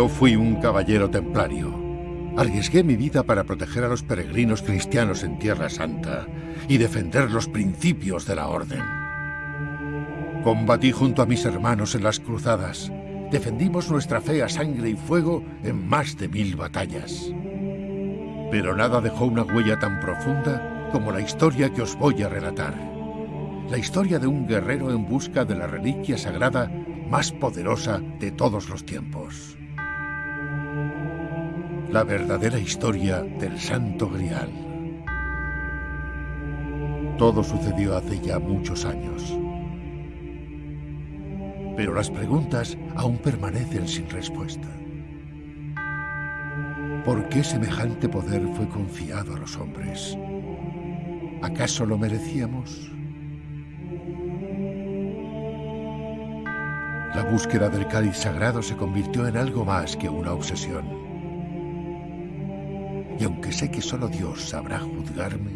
Yo fui un caballero templario. Arriesgué mi vida para proteger a los peregrinos cristianos en Tierra Santa y defender los principios de la Orden. Combatí junto a mis hermanos en las cruzadas. Defendimos nuestra fe a sangre y fuego en más de mil batallas. Pero nada dejó una huella tan profunda como la historia que os voy a relatar. La historia de un guerrero en busca de la reliquia sagrada más poderosa de todos los tiempos. La verdadera historia del Santo Grial. Todo sucedió hace ya muchos años. Pero las preguntas aún permanecen sin respuesta. ¿Por qué semejante poder fue confiado a los hombres? ¿Acaso lo merecíamos? La búsqueda del cáliz sagrado se convirtió en algo más que una obsesión. Y aunque sé que solo Dios sabrá juzgarme,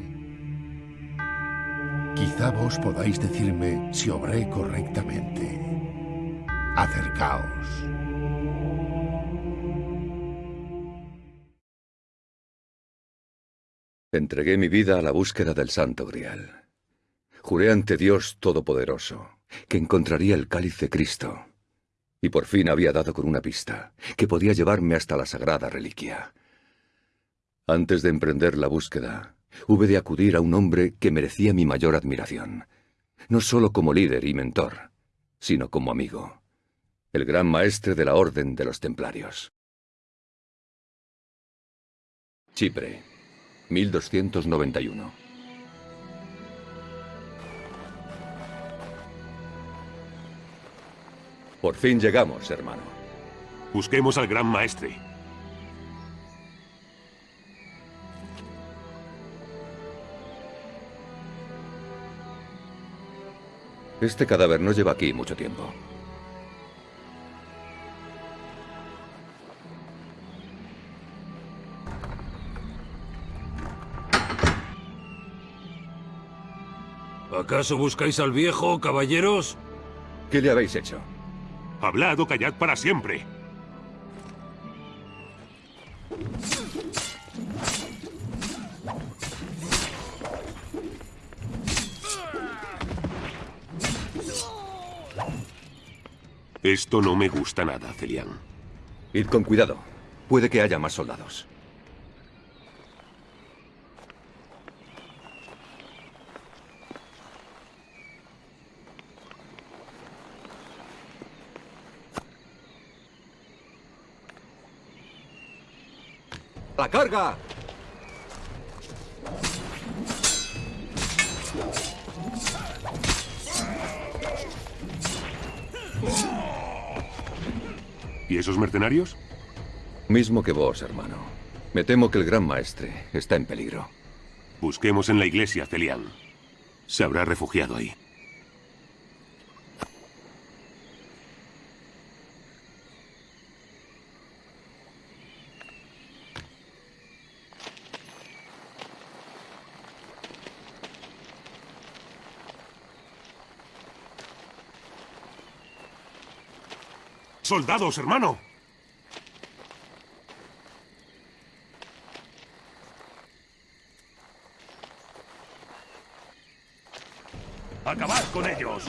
quizá vos podáis decirme si obré correctamente. Acercaos. Entregué mi vida a la búsqueda del Santo Grial. Juré ante Dios Todopoderoso que encontraría el cáliz de Cristo. Y por fin había dado con una pista, que podía llevarme hasta la sagrada reliquia. Antes de emprender la búsqueda, hube de acudir a un hombre que merecía mi mayor admiración, no solo como líder y mentor, sino como amigo, el gran maestre de la Orden de los Templarios. Chipre, 1291. Por fin llegamos, hermano. Busquemos al gran maestre. Este cadáver no lleva aquí mucho tiempo. ¿Acaso buscáis al viejo, caballeros? ¿Qué le habéis hecho? Hablad o callad para siempre. Esto no me gusta nada, Celian. Id con cuidado. Puede que haya más soldados. ¡La carga! ¿Y esos mercenarios? Mismo que vos, hermano. Me temo que el gran maestre está en peligro. Busquemos en la iglesia, Celian. Se habrá refugiado ahí. ¡Soldados, hermano! ¡Acabad con ellos!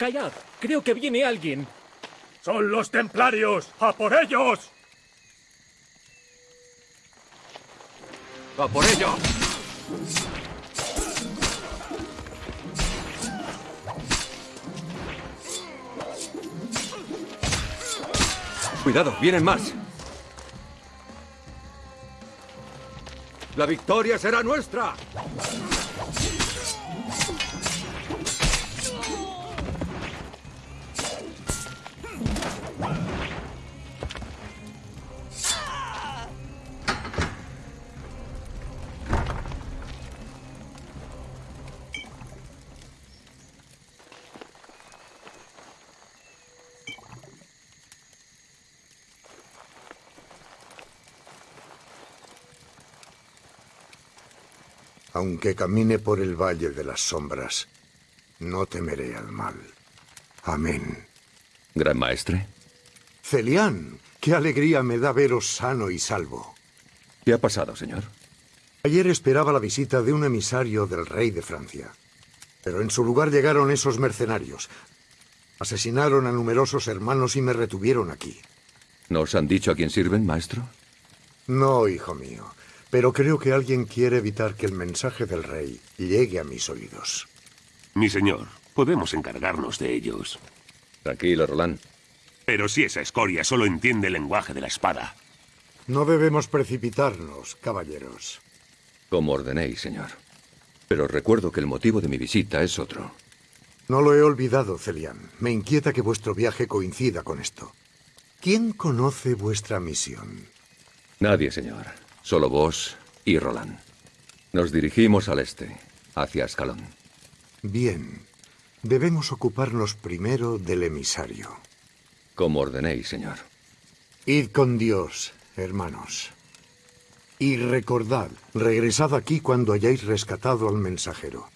Callad, creo que viene alguien. ¡Son los templarios! ¡A por ellos! ¡A por ello! Cuidado, vienen más. La victoria será nuestra. Aunque camine por el valle de las sombras, no temeré al mal. Amén. Gran maestre. Celián, qué alegría me da veros sano y salvo. ¿Qué ha pasado, señor? Ayer esperaba la visita de un emisario del rey de Francia. Pero en su lugar llegaron esos mercenarios. Asesinaron a numerosos hermanos y me retuvieron aquí. ¿Nos han dicho a quién sirven, maestro? No, hijo mío. Pero creo que alguien quiere evitar que el mensaje del rey llegue a mis oídos. Mi señor, podemos encargarnos de ellos. Tranquilo, Roland. Pero si esa escoria solo entiende el lenguaje de la espada. No debemos precipitarnos, caballeros. Como ordenéis, señor. Pero recuerdo que el motivo de mi visita es otro. No lo he olvidado, Celian. Me inquieta que vuestro viaje coincida con esto. ¿Quién conoce vuestra misión? Nadie, señor. Solo vos y Roland. Nos dirigimos al este, hacia Escalón. Bien. Debemos ocuparnos primero del emisario. Como ordenéis, señor. Id con Dios, hermanos. Y recordad, regresad aquí cuando hayáis rescatado al mensajero.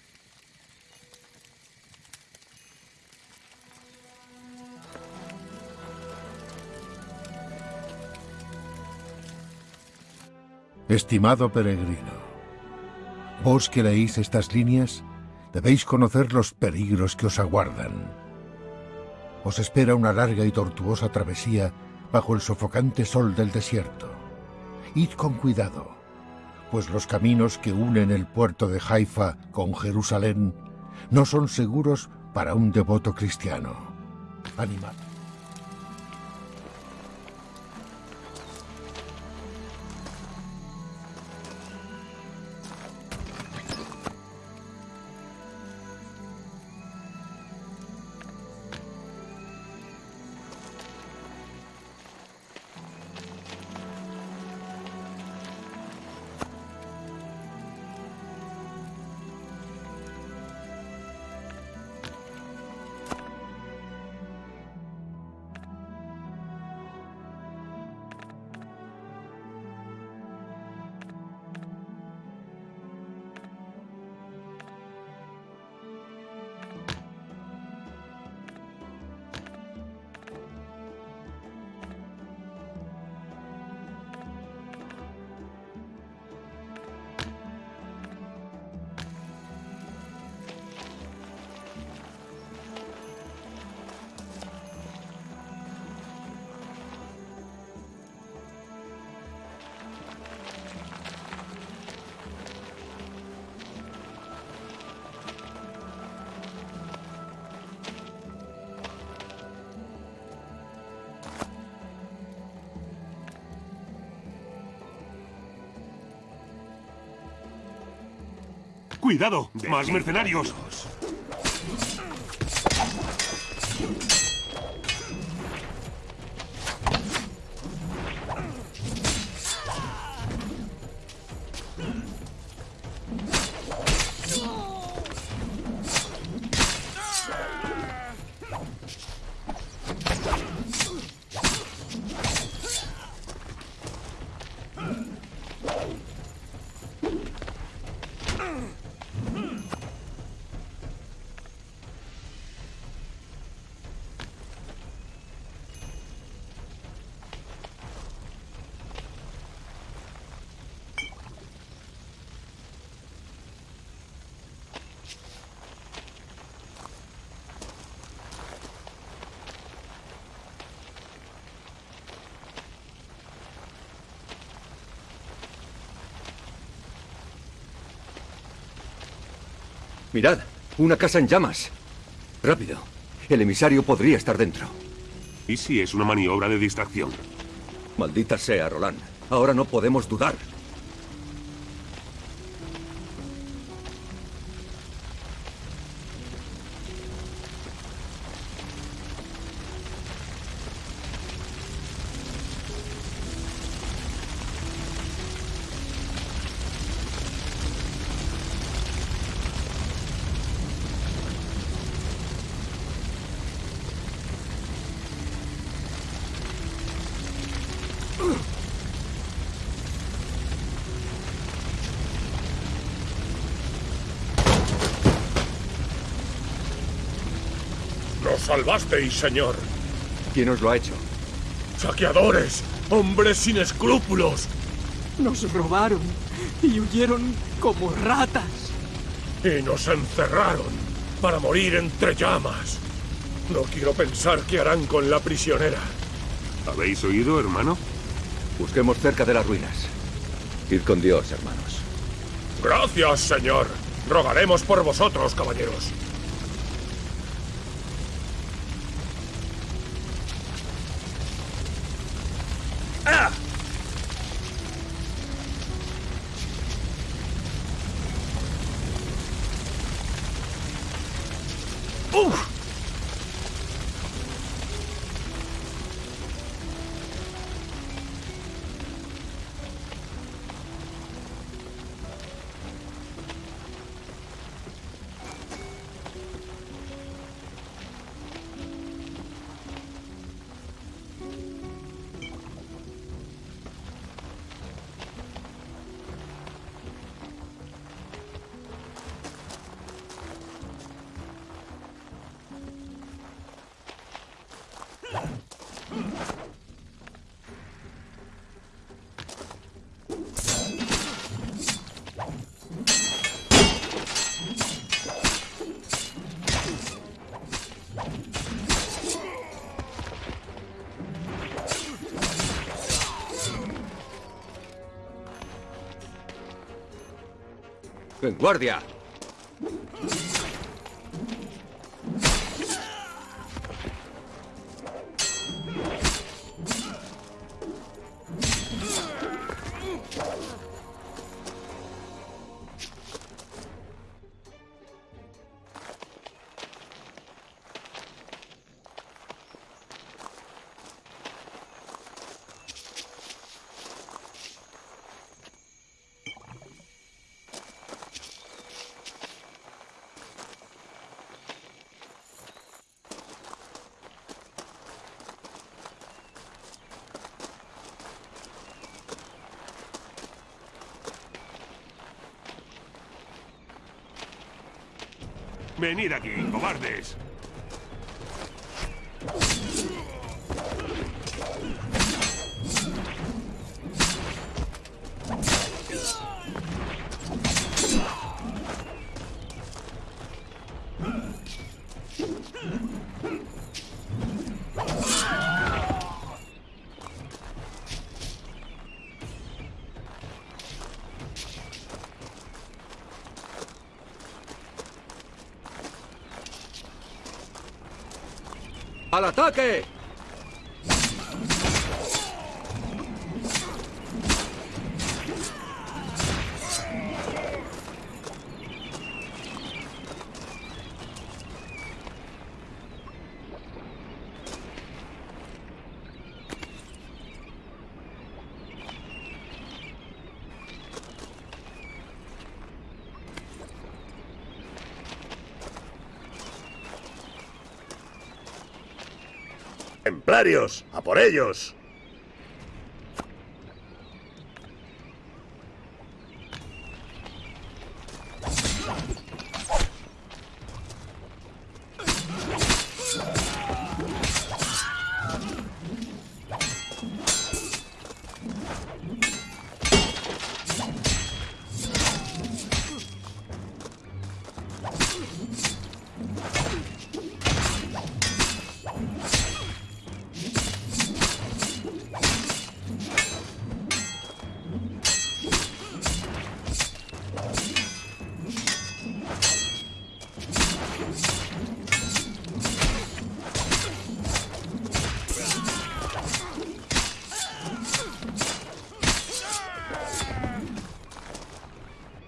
Estimado peregrino, vos que leéis estas líneas, debéis conocer los peligros que os aguardan. Os espera una larga y tortuosa travesía bajo el sofocante sol del desierto. Id con cuidado, pues los caminos que unen el puerto de Haifa con Jerusalén no son seguros para un devoto cristiano. Animad. ¡Cuidado! ¡Más mercenarios! Mirad, una casa en llamas. Rápido. El emisario podría estar dentro. ¿Y si es una maniobra de distracción? Maldita sea, Roland. Ahora no podemos dudar. Salvasteis, señor. ¿Quién os lo ha hecho? Saqueadores, hombres sin escrúpulos. Nos robaron y huyeron como ratas. Y nos encerraron para morir entre llamas. No quiero pensar qué harán con la prisionera. ¿Habéis oído, hermano? Busquemos cerca de las ruinas. Id con Dios, hermanos. Gracias, señor. Rogaremos por vosotros, caballeros. Ooh! ¡En guardia! Venid aquí, cobardes. ¡Al ataque! ¡Templarios! ¡A por ellos!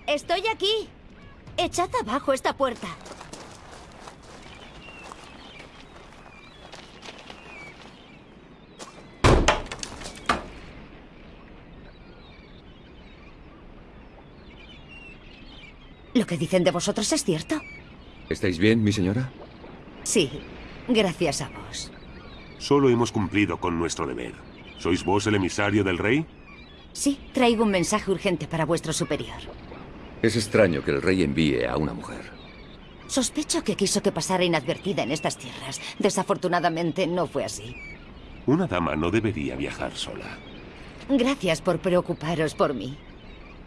Estoy aquí. Echad abajo esta puerta. ¿Lo que dicen de vosotros es cierto? ¿Estáis bien, mi señora? Sí, gracias a vos. Solo hemos cumplido con nuestro deber. ¿Sois vos el emisario del rey? Sí, traigo un mensaje urgente para vuestro superior. Es extraño que el rey envíe a una mujer. Sospecho que quiso que pasara inadvertida en estas tierras. Desafortunadamente no fue así. Una dama no debería viajar sola. Gracias por preocuparos por mí.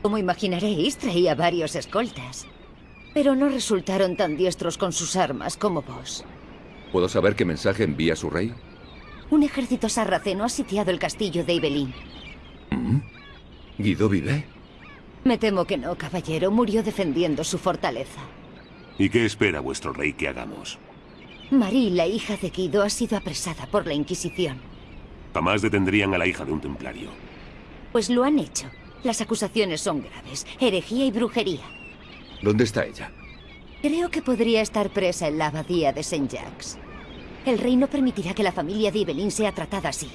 Como imaginaréis, traía varios escoltas. Pero no resultaron tan diestros con sus armas como vos. ¿Puedo saber qué mensaje envía su rey? Un ejército sarraceno ha sitiado el castillo de Ibelín. ¿Mm? ¿Guido vive? Me temo que no, caballero. Murió defendiendo su fortaleza. ¿Y qué espera vuestro rey que hagamos? Marie, la hija de Guido, ha sido apresada por la Inquisición. Jamás detendrían a la hija de un templario. Pues lo han hecho. Las acusaciones son graves. Herejía y brujería. ¿Dónde está ella? Creo que podría estar presa en la abadía de St. Jacques. El rey no permitirá que la familia de Ibelín sea tratada así.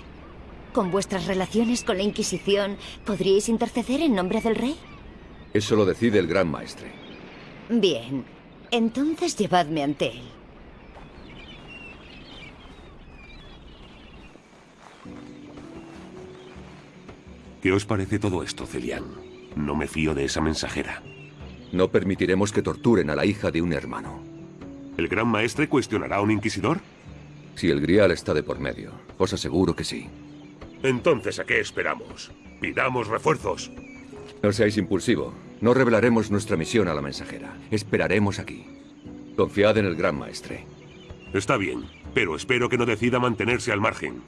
Con vuestras relaciones con la Inquisición, ¿podríais interceder en nombre del rey? Eso lo decide el gran maestre. Bien. Entonces llevadme ante él. ¿Qué os parece todo esto, Celian? No me fío de esa mensajera. No permitiremos que torturen a la hija de un hermano. ¿El gran maestre cuestionará a un inquisidor? Si el grial está de por medio, os aseguro que sí. Entonces, ¿a qué esperamos? Pidamos refuerzos. No seáis impulsivo. No revelaremos nuestra misión a la mensajera. Esperaremos aquí. Confiad en el gran maestre. Está bien, pero espero que no decida mantenerse al margen.